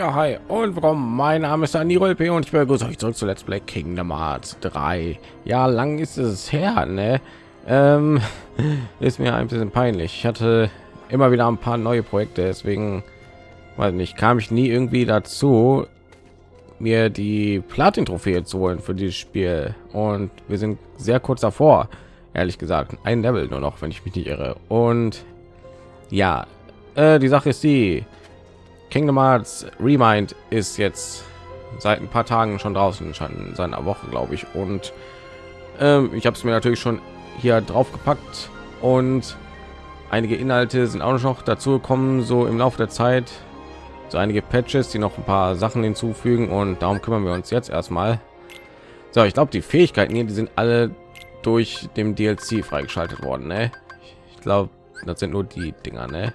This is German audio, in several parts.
Ja, hi und willkommen. Mein Name ist Aniro LP und ich begrüße euch zurück zu Let's Play Kingdom Hearts 3. Ja, lang ist es her, ne? Ähm, ist mir ein bisschen peinlich. Ich hatte immer wieder ein paar neue Projekte, deswegen weiß nicht, kam ich nie irgendwie dazu, mir die Platin-Trophäe zu holen für dieses Spiel. Und wir sind sehr kurz davor, ehrlich gesagt. Ein Level nur noch, wenn ich mich nicht irre. Und ja, äh, die Sache ist die, Kingdom Hearts Remind ist jetzt seit ein paar Tagen schon draußen, schon seit einer Woche, glaube ich. Und ähm, ich habe es mir natürlich schon hier drauf gepackt und einige Inhalte sind auch noch dazu gekommen, so im Laufe der Zeit. So einige Patches, die noch ein paar Sachen hinzufügen und darum kümmern wir uns jetzt erstmal. So, ich glaube, die Fähigkeiten hier, die sind alle durch dem DLC freigeschaltet worden. Ne? Ich glaube, das sind nur die Dinger. Ne?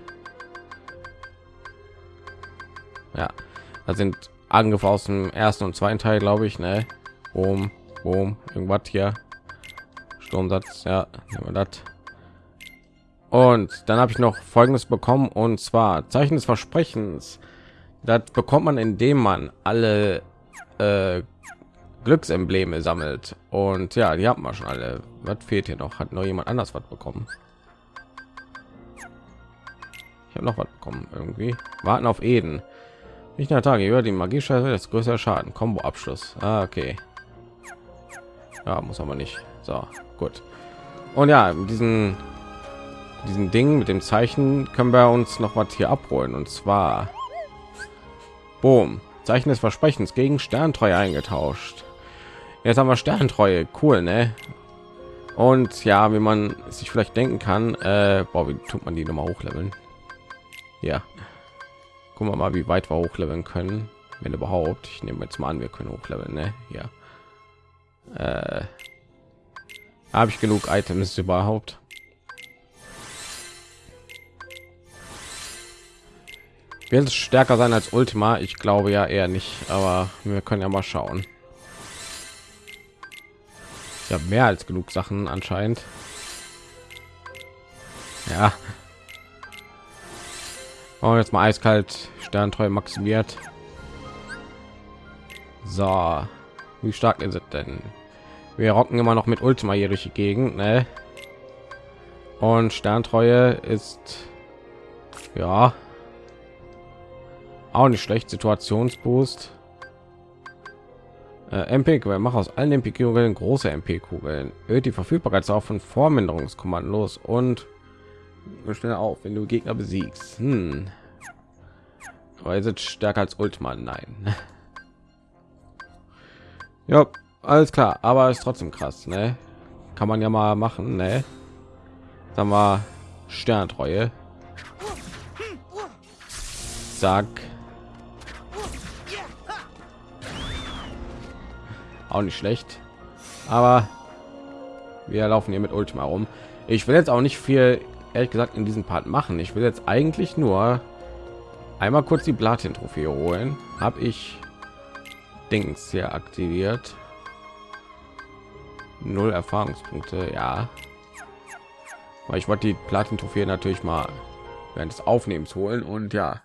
Ja da sind Angriffe aus dem ersten und zweiten Teil glaube ich ne? Boom, boom, irgendwas hier. Sturmsatz ja das. Und dann habe ich noch folgendes bekommen und zwar Zeichen des Versprechens. Das bekommt man indem man alle äh, Glücksembleme sammelt. Und ja die haben wir schon alle. Was fehlt hier noch? Hat noch jemand anders was bekommen? Ich habe noch was bekommen irgendwie. Warten auf Eden nicht der Tage über die Magie das größere Schaden. Combo Abschluss. Ah, okay. Ja, muss aber nicht. So, gut. Und ja, diesen diesen Ding mit dem Zeichen können wir uns noch was hier abholen und zwar Boom. Zeichen des Versprechens gegen Sterntreue eingetauscht. Jetzt haben wir Sterntreue, cool, ne? Und ja, wie man sich vielleicht denken kann, äh, boah, wie tut man die noch mal hochleveln? Ja, gucken wir mal wie weit wir hochleveln können wenn überhaupt. Ich nehme jetzt mal an wir können hochleveln ne? ja. Äh, habe ich genug items überhaupt? Wird es stärker sein als ultima. Ich glaube ja eher nicht aber wir können ja mal schauen. Ja mehr als genug sachen anscheinend. Ja und jetzt mal eiskalt Sterntreu maximiert. So, wie stark ist es denn? Wir rocken immer noch mit Ultima hier durch die Gegend, ne? Und Sterntreue ist ja auch nicht schlecht. Situationsboost. Äh, MP, mach aus allen MP-Kugeln große MP-Kugeln. Erhöht die Verfügbarkeit auch von Vorminderungskommandos und schnell auf, wenn du Gegner besiegst. Hm. Aber stärker als Ultima? Nein. ja, alles klar, aber ist trotzdem krass, ne? Kann man ja mal machen, ne? Sagen wir Sterntreue. Sag. Auch nicht schlecht. Aber wir laufen hier mit Ultima rum. Ich will jetzt auch nicht viel ehrlich gesagt in diesem Part machen. Ich will jetzt eigentlich nur einmal kurz die Platin Trophäe holen. Habe ich Dings hier aktiviert. Null Erfahrungspunkte, ja. Weil ich wollte die Platin Trophäe natürlich mal während des Aufnehmens holen und ja,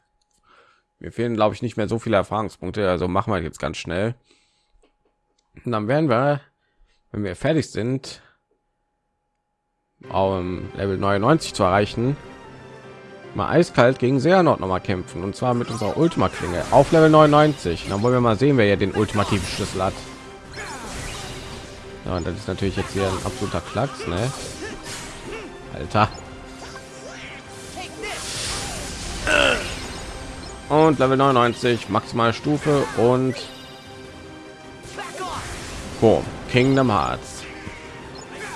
mir fehlen glaube ich nicht mehr so viele Erfahrungspunkte, also machen wir jetzt ganz schnell. Und dann werden wir, wenn wir fertig sind, um Level 99 zu erreichen, mal eiskalt gegen Seanort noch mal kämpfen und zwar mit unserer Ultima Klinge auf Level 99. Dann wollen wir mal sehen, wer ja den ultimativen Schlüssel hat. Ja, und das ist natürlich jetzt hier ein absoluter Klacks, ne? Alter. Und Level 99 maximale Stufe und Boom, Kingdom Hearts.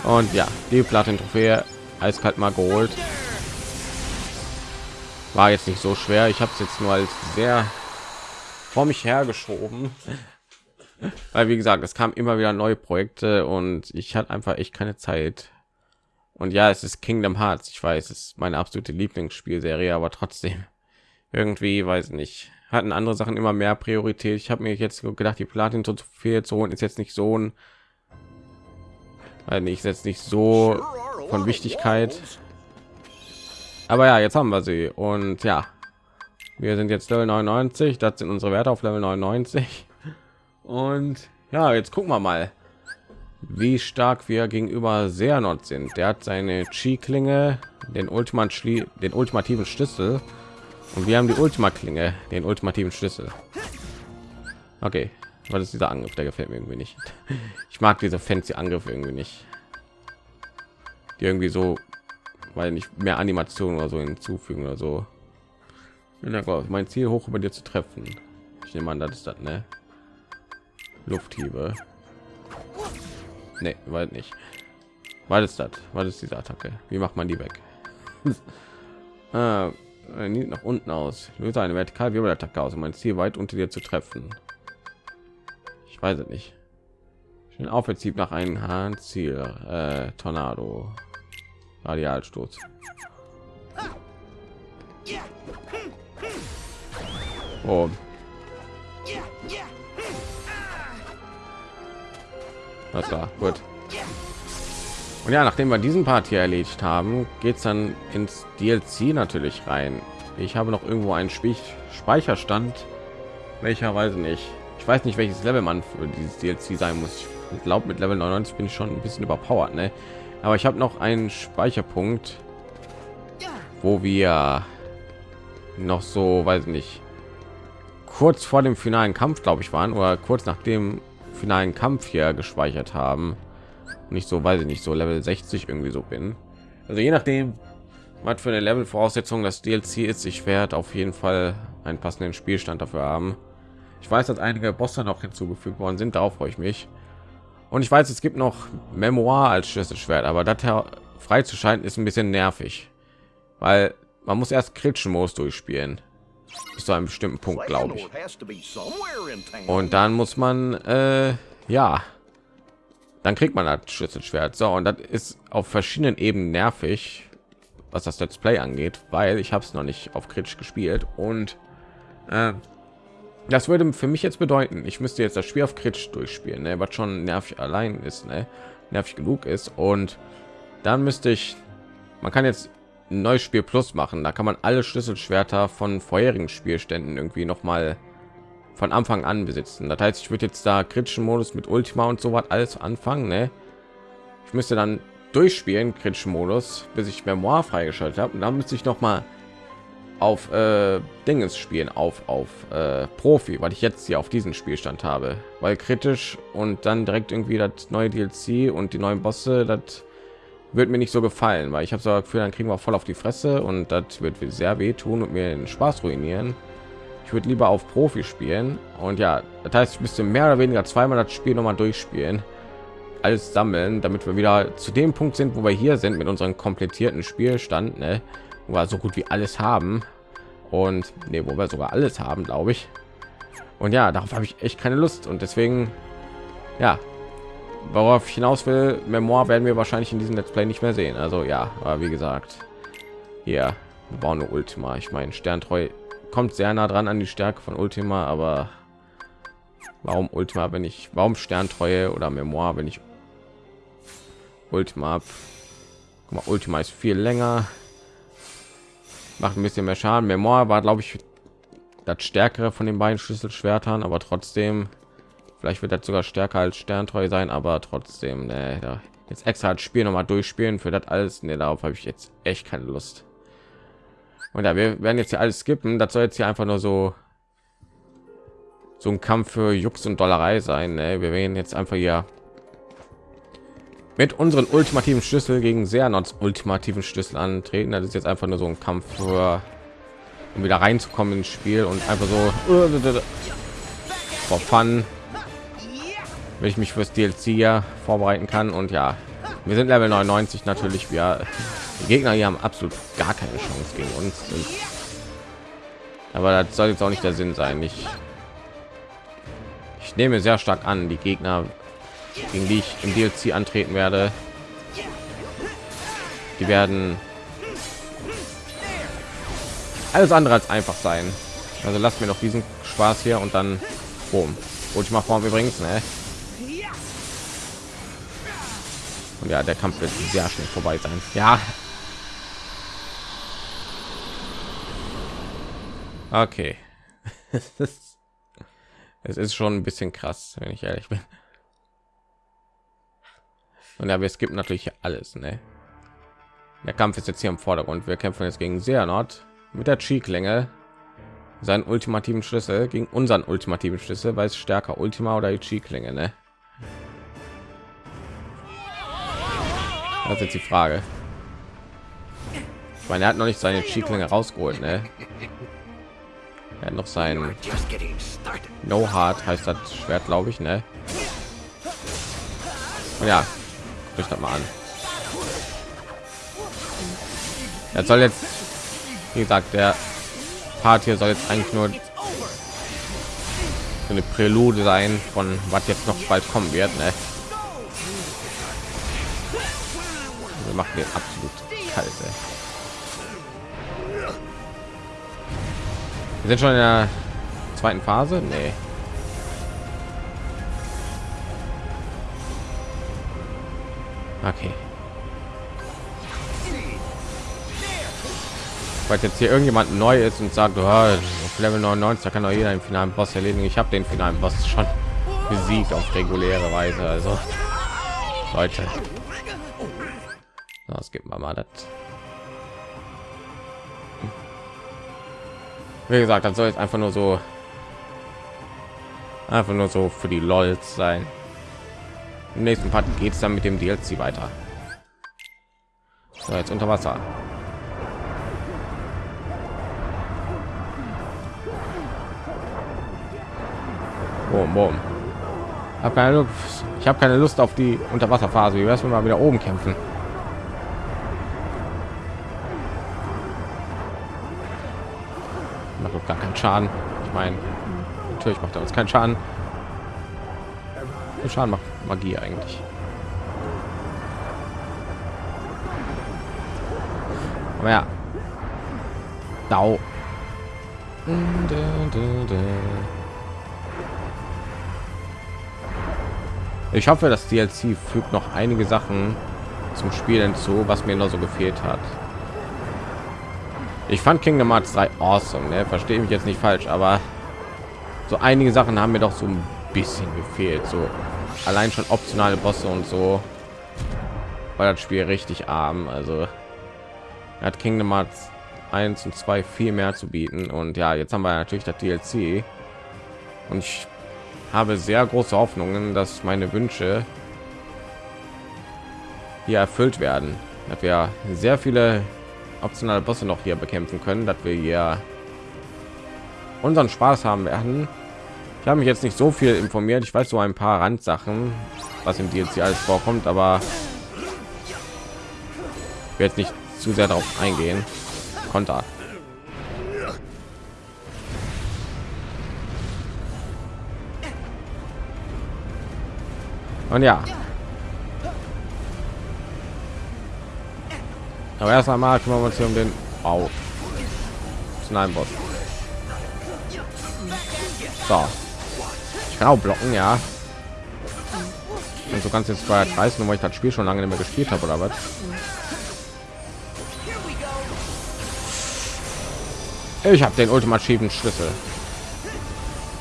Und ja, die Platin-Trophäe eiskalt mal geholt. War jetzt nicht so schwer. Ich habe es jetzt nur als sehr vor mich hergeschoben. Weil wie gesagt, es kam immer wieder neue Projekte und ich hatte einfach echt keine Zeit. Und ja, es ist Kingdom Hearts. Ich weiß, es ist meine absolute Lieblingsspielserie, aber trotzdem irgendwie weiß nicht hatten andere Sachen immer mehr Priorität. Ich habe mir jetzt gedacht, die Platin zu viel zu holen ist jetzt nicht so ein weil ich jetzt nicht so von Wichtigkeit. Aber ja, jetzt haben wir sie und ja, Wir sind jetzt Level 99, das sind unsere Werte auf Level 99. Und ja, jetzt gucken wir mal, wie stark wir gegenüber Seanot sind. Der hat seine Chi-Klinge, den Ultimat den ultimativen Schlüssel und wir haben die Ultima-Klinge, den ultimativen Schlüssel. Okay, was ist dieser Angriff? Der gefällt mir irgendwie nicht. Ich mag diese fancy Angriffe irgendwie nicht. Die irgendwie so, weil nicht mehr Animationen oder so hinzufügen oder so. Mein Ziel hoch über dir zu treffen. Ich nehme an, das ist das, ne? Lufthiebe. Nee, weil nicht. Was ist das? Was ist diese Attacke? Wie macht man die weg? ah, nach unten aus. Löse eine vertikal Wirbelattacke aus, um mein Ziel weit unter dir zu treffen. Ich weiß es nicht. Schön Aufwärtszieht nach einem Hahn Ziel. Äh, Tornado. Radialstoß. Oh. Das war gut. Und ja, nachdem wir diesen Part hier erledigt haben, geht es dann ins DLC natürlich rein. Ich habe noch irgendwo einen Speicherstand, welcher weiß nicht. Ich weiß nicht, welches Level man für dieses DLC sein muss. Ich glaube, mit Level 99 bin ich schon ein bisschen überpowered, ne? Aber ich habe noch einen Speicherpunkt, wo wir noch so, weiß nicht, kurz vor dem finalen Kampf, glaube ich, waren oder kurz nach dem finalen Kampf hier gespeichert haben nicht so weiß ich nicht so level 60 irgendwie so bin also je nachdem was für eine level voraussetzung das dlc ist ich werde auf jeden fall einen passenden spielstand dafür haben ich weiß dass einige bosse noch hinzugefügt worden sind. Darauf freue ich mich. Und ich weiß es gibt noch memoir als schlüsselschwert aber das freizuschalten ist ein bisschen nervig. Weil man muss erst kritischen modus durchspielen. Bis zu einem bestimmten punkt glaube ich. und dann muss man äh, ja. Dann kriegt man das Schlüsselschwert. So, und das ist auf verschiedenen Ebenen nervig, was das Let's Play angeht, weil ich habe es noch nicht auf kritisch gespielt. Und äh, das würde für mich jetzt bedeuten, ich müsste jetzt das Spiel auf kritisch durchspielen, ne, was schon nervig allein ist, ne, nervig genug ist und dann müsste ich, man kann jetzt ein neues Spiel Plus machen, da kann man alle Schlüsselschwerter von vorherigen Spielständen irgendwie noch mal von Anfang an besitzen. Das heißt, ich würde jetzt da kritischen Modus mit Ultima und so was alles anfangen. Ne? Ich müsste dann durchspielen kritischen Modus, bis ich Memoir freigeschaltet habe. Und dann müsste ich noch mal auf äh, Dinges spielen, auf auf äh, Profi, weil ich jetzt hier auf diesen Spielstand habe, weil kritisch und dann direkt irgendwie das neue DLC und die neuen Bosse, das wird mir nicht so gefallen, weil ich habe so Gefühl, dann kriegen wir voll auf die Fresse und das wird sehr weh tun und mir den Spaß ruinieren ich würde lieber auf Profi spielen und ja, das heißt, ich müsste mehr oder weniger zweimal das Spiel noch mal durchspielen, alles sammeln, damit wir wieder zu dem Punkt sind, wo wir hier sind mit unserem komplettierten Spielstand, ne? Wo wir so gut wie alles haben und ne, wo wir sogar alles haben, glaube ich. Und ja, darauf habe ich echt keine Lust und deswegen, ja, worauf ich hinaus will, Memoir werden wir wahrscheinlich in diesem Let's Play nicht mehr sehen. Also ja, aber wie gesagt, hier wir bauen eine Ultima. Ich meine, Sterntreu kommt sehr nah dran an die Stärke von Ultima, aber warum Ultima, wenn ich warum Sterntreue oder Memoir, wenn ich Ultima mal, Ultima ist viel länger, macht ein bisschen mehr Schaden. Memoir war, glaube ich, das stärkere von den beiden Schlüsselschwertern, aber trotzdem, vielleicht wird das sogar stärker als Sterntreu sein, aber trotzdem, ne, da jetzt extra als Spiel noch mal durchspielen für das alles, ne, darauf habe ich jetzt echt keine Lust. Und ja, wir werden jetzt hier alles skippen. Das soll jetzt hier einfach nur so so ein Kampf für Jux und Dollerei sein. Ne? Wir werden jetzt einfach hier mit unseren ultimativen Schlüssel gegen sehr ultimativen Schlüssel antreten. Das ist jetzt einfach nur so ein Kampf für um wieder reinzukommen ins Spiel und einfach so vor Fun, wenn ich mich fürs DLC ja vorbereiten kann. Und ja, wir sind Level 99 natürlich. Wir die Gegner hier haben absolut gar keine Chance gegen uns. Aber das soll jetzt auch nicht der Sinn sein. Ich, ich nehme sehr stark an, die Gegner, gegen die ich im DLC antreten werde, die werden alles andere als einfach sein. Also lasst mir noch diesen Spaß hier und dann boom. Ultima Form übrigens, ne? Und ja, der Kampf wird sehr schnell vorbei sein. Ja, Okay. es ist schon ein bisschen krass, wenn ich ehrlich bin. Und ja, wir skippen natürlich alles, ne? Der Kampf ist jetzt hier im Vordergrund. Wir kämpfen jetzt gegen Seanort mit der Chi-Klinge. Seinen ultimativen Schlüssel gegen unseren ultimativen Schlüssel, weil es stärker Ultima oder die Chi-Klinge, ne? Das ist jetzt die Frage. Ich meine, er hat noch nicht seine Chi-Klinge rausgeholt, ne? Er hat noch sein No Hard heißt das Schwert, glaube ich, ne? Und ja, ich das mal an. Er soll jetzt, wie gesagt, der Part hier soll jetzt eigentlich nur eine Prälude sein von was jetzt noch bald kommen wird. Ne? Wir machen den absolut kalt. Ey. Wir sind schon in der zweiten Phase. Nee. Okay. weil jetzt hier irgendjemand neu ist und sagt, oh, auf Level 99 da kann doch jeder den finalen Boss erledigen. Ich habe den finalen Boss schon besiegt auf reguläre Weise. Also Leute, das gibt man mal das. Wie gesagt, das soll jetzt einfach nur so einfach nur so für die LOLs sein. Im nächsten Part geht es dann mit dem DLC weiter. So, jetzt unter Wasser. Boom, boom. Hab keine Lust, ich habe keine Lust auf die Unterwasserphase. Wie wär's, wenn wir mal wieder oben kämpfen? Macht doch gar keinen Schaden. Ich meine, natürlich macht er uns keinen Schaden. Schaden macht Magie eigentlich. Aber ja. Dau. Ich hoffe, das DLC fügt noch einige Sachen zum Spiel hinzu, was mir noch so gefehlt hat. Ich fand Kingdom Hearts 3 awesome, ne? verstehe mich jetzt nicht falsch, aber so einige Sachen haben mir doch so ein bisschen gefehlt. So allein schon optionale Bosse und so, weil das Spiel richtig arm. Also hat Kingdom Hearts 1 und 2 viel mehr zu bieten und ja, jetzt haben wir natürlich das DLC und ich habe sehr große Hoffnungen, dass meine Wünsche hier erfüllt werden, dass wir sehr viele optionale Bosse noch hier bekämpfen können, dass wir hier unseren Spaß haben werden. Ich habe mich jetzt nicht so viel informiert. Ich weiß so ein paar Randsachen, was im DLC alles vorkommt, aber jetzt nicht zu sehr darauf eingehen. Konter. Und ja. Aber erst einmal kümmern wir uns hier um den Bau. Nein, Boss. So. Ich blocken, ja. Und so ganz jetzt bei reißen, weil ich das Spiel schon lange nicht mehr gespielt habe oder was? Ich habe den ultimativen Schlüssel.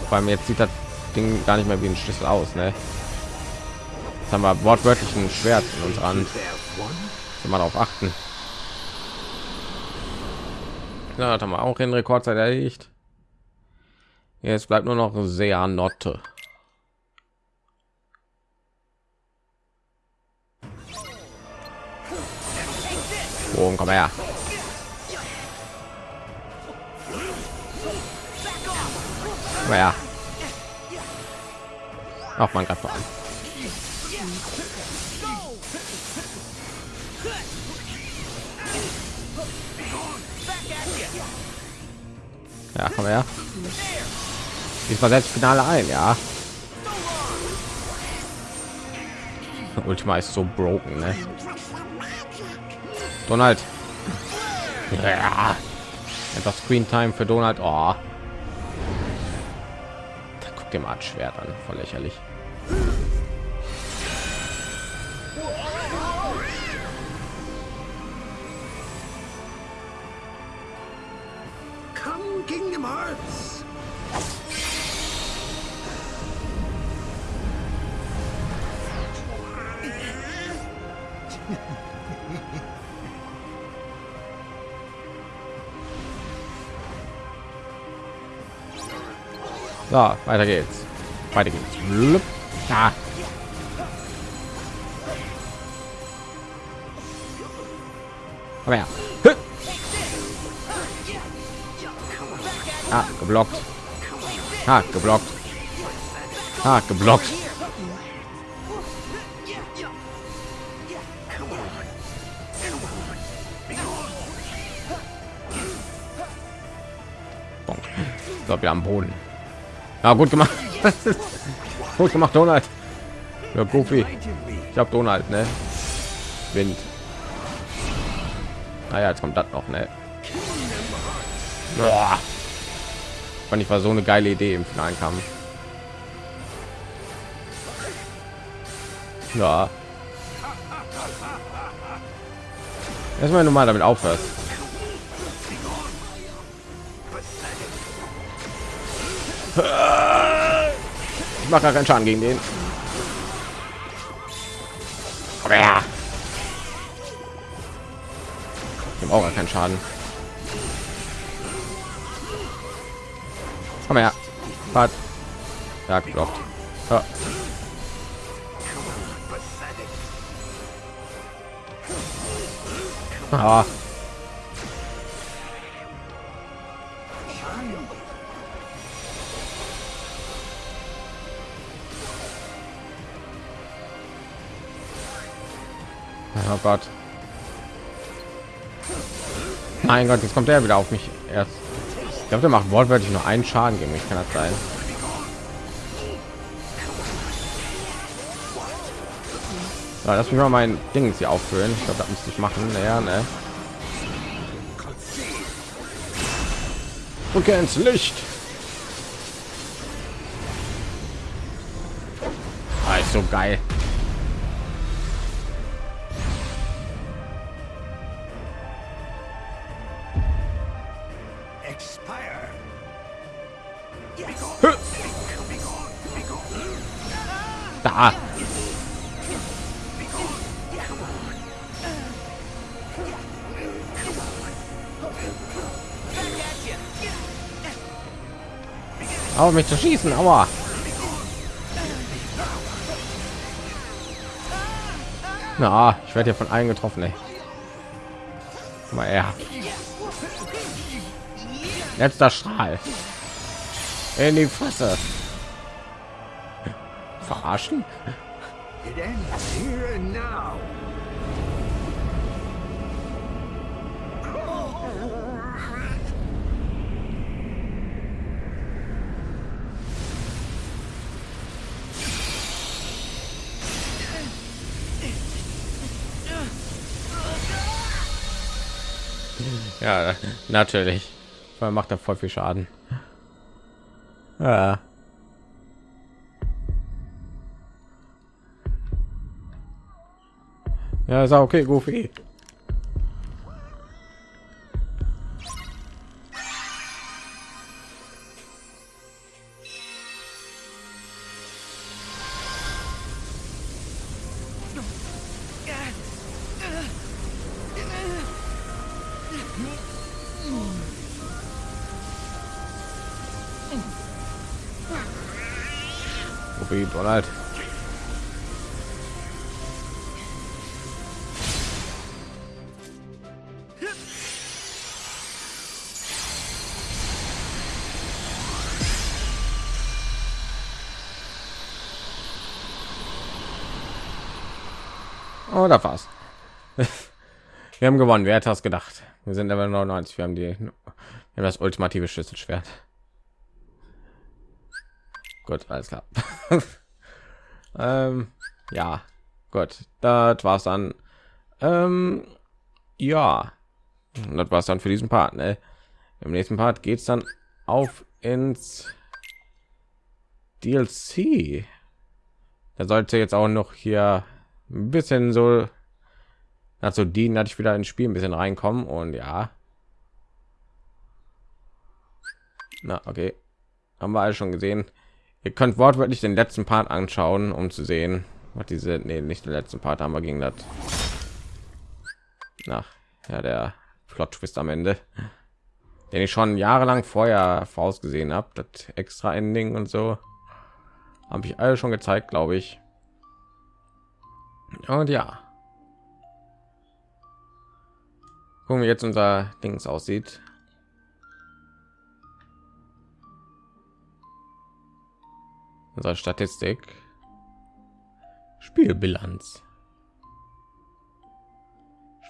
Vor allem jetzt sieht das Ding gar nicht mehr wie ein Schlüssel aus, ne? haben wir wortwörtlich ein Schwert in uns an. Mal darauf achten. Ja, haben wir auch in Rekordzeit erledigt. Jetzt bleibt nur noch sehr Notte. Oh, komm her. Komm her. Auch man gerade. Ja, komm her. Diesmal selbst Finale ein, ja. Ultima ist so broken, ne? Donald. Ja. Etwas Screen Time für Donald. Oh. Da guckt dem Art Schwert an, voll lächerlich. So, weiter geht's. Weiter geht's. Ah. Komm her. Ah, geblockt. Ha, geblockt. Ha, geblockt. Bonk. So, wir am Boden. Ja, gut gemacht. gut gemacht, Donald. Ja, Goofy. Ich habe Donald, ne? Wind. Naja, jetzt kommt das noch, ne? Boah. Fand ich war so eine geile Idee im finalen Kampf. Ja. Erstmal normal damit aufhörst. Ich mache keinen Schaden gegen den. Aber ja. Ich auch keinen Schaden. Komm her. Fahrt. Ja, geblockt. Ja. Ah. Oh Gott. Mein Gott, jetzt kommt er wieder auf mich erst. Ich glaube, der macht wortwörtlich nur einen Schaden gegen mich. Kann das sein? Ja, lass mich mal mein Ding hier auffüllen. Ich glaube, das müsste ich machen. Naja, ne? Okay, ins Licht. Ah, ist so geil. Aber mich zu schießen, aua. Na, ich werde hier von allen getroffen, er. Letzter Strahl. In die Fresse. Verarschen? Ja, natürlich. Weil macht er voll viel Schaden. Ja. Ja, ist auch okay, Goofy. Donald. Oh, da. Wir haben gewonnen. Wer hat das gedacht? Wir sind aber 99. Wir haben die, wir haben das ultimative Schlüsselschwert. Gut, alles klar. ähm, ja, gut, das war's dann. Ähm, ja, das war's dann für diesen Part. Ne? Im nächsten Part geht's dann auf ins DLC. Da sollte jetzt auch noch hier ein bisschen so dazu dienen, dass ich wieder ins Spiel ein bisschen reinkommen und ja. Na, okay. Haben wir alle schon gesehen. Ihr könnt wortwörtlich den letzten Part anschauen, um zu sehen, was diese, nee, nicht den letzten Part haben wir gegen das. Nach, ja, der Plot Twist am Ende, den ich schon jahrelang vorher vorausgesehen habe, das extra Ending und so, habe ich alle schon gezeigt, glaube ich. Und ja, gucken wir jetzt unser Dings aussieht. Unsere Statistik. Spielbilanz.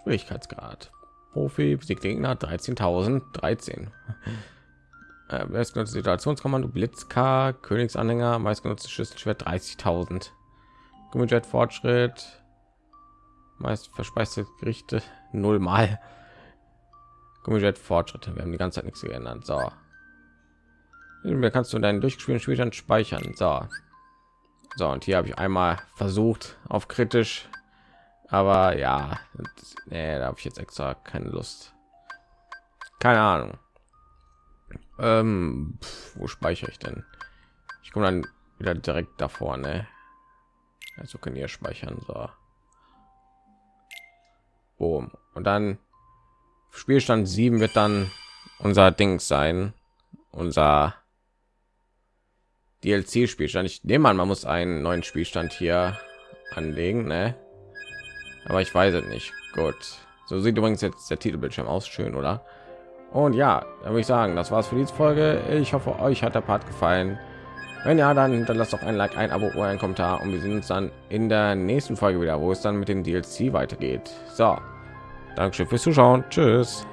Schwierigkeitsgrad. Profi, Besiegt Gegner 13.013. Äh, meistgenutzte Situationskommando, Blitzk, Königsanhänger, meistgenutzte Schlüsselschwert 30.000. Gummijet Fortschritt, meist verspeiste Gerichte null mal. Gummijet Fortschritte, wir haben die ganze Zeit nichts geändert. So, mir kannst du deinen durchgespielten Spielstand speichern. So. So, und hier habe ich einmal versucht auf kritisch, aber ja, nee, da habe ich jetzt extra keine Lust. Keine Ahnung. Ähm, pf, wo speichere ich denn? Ich komme dann wieder direkt davor, ne? Also können ihr speichern, so. Boom. Und dann Spielstand 7 wird dann unser Ding sein, unser DLC-Spielstand. Ich nehme an, man muss einen neuen Spielstand hier anlegen, ne? Aber ich weiß es nicht. Gut. So sieht übrigens jetzt der Titelbildschirm aus, schön, oder? Und ja, da würde ich sagen, das war's für diese Folge. Ich hoffe, euch hat der Part gefallen. Wenn ja, dann hinterlasst doch ein Like, ein Abo oder ein Kommentar und wir sehen uns dann in der nächsten Folge wieder, wo es dann mit dem DLC weitergeht. So, Dankeschön fürs Zuschauen. Tschüss.